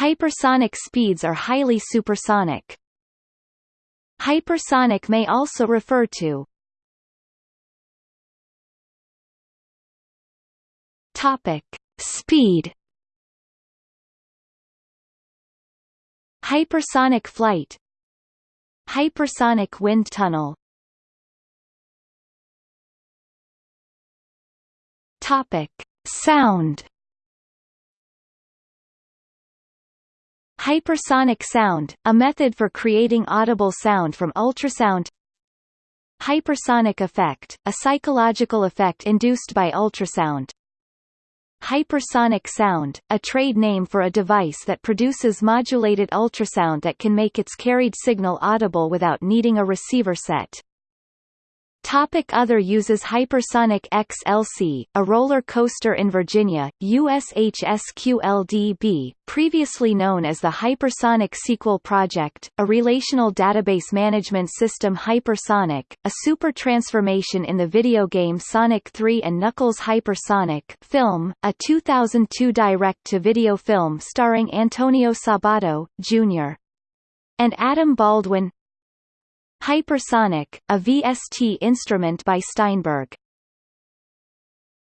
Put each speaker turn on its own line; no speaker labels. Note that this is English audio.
Hypersonic speeds are highly supersonic. Hypersonic may also refer to Topic: Speed. Hypersonic flight. Hypersonic wind tunnel. Topic: Sound. Hypersonic sound, a method for creating audible sound from ultrasound Hypersonic effect, a psychological effect induced by ultrasound Hypersonic sound, a trade name for a device that produces modulated ultrasound that can make its carried signal audible without needing a receiver set. Topic other uses Hypersonic XLC, a roller coaster in Virginia, USHSQLDB, previously known as the Hypersonic Sequel Project, a relational database management system Hypersonic, a super transformation in the video game Sonic 3 and Knuckles Hypersonic film, a 2002 direct-to-video film starring Antonio Sabato, Jr. and Adam Baldwin Hypersonic, a VST instrument by Steinberg.